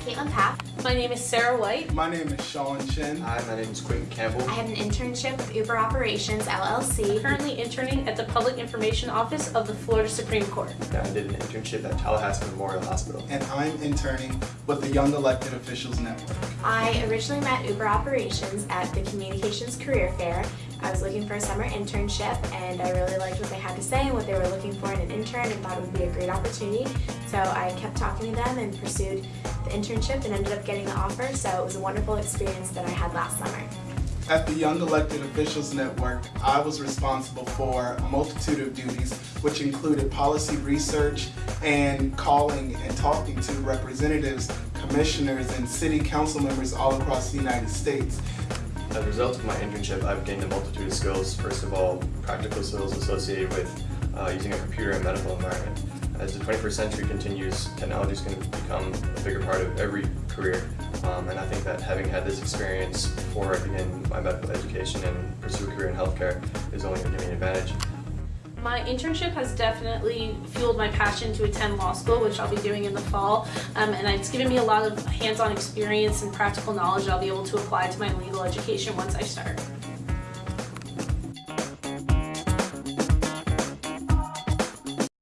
Caitlin Papp. My name is Sarah White. My name is Sean Chen. Hi, my name is Quentin Campbell. I have an internship with Uber Operations LLC. Currently interning at the Public Information Office of the Florida Supreme Court. I did an internship at Tallahassee Memorial Hospital. And I'm interning with the Young Elected Officials Network. I originally met Uber Operations at the Communications Career Fair. I was looking for a summer internship and I really liked what they had to say and what they were looking for in an intern and thought it would be a great opportunity. So I kept talking to them and pursued the internship and ended up getting the offer. So it was a wonderful experience that I had last summer. At the Young Elected Officials Network, I was responsible for a multitude of duties, which included policy research and calling and talking to representatives, commissioners, and city council members all across the United States. As a result of my internship, I've gained a multitude of skills. First of all, practical skills associated with uh, using a computer in a medical environment. As the 21st century continues, technology is going to become a bigger part of every career. Um, and I think that having had this experience before I begin my medical education and pursue a career in healthcare is only going to give me an advantage. My internship has definitely fueled my passion to attend law school, which I'll be doing in the fall, um, and it's given me a lot of hands-on experience and practical knowledge I'll be able to apply to my legal education once I start.